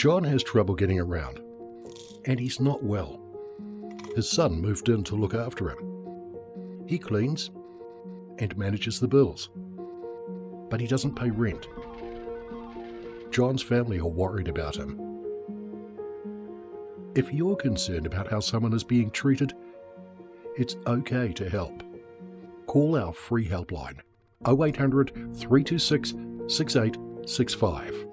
John has trouble getting around, and he's not well. His son moved in to look after him. He cleans and manages the bills, but he doesn't pay rent. John's family are worried about him. If you're concerned about how someone is being treated, it's okay to help. Call our free helpline 0800 326 6865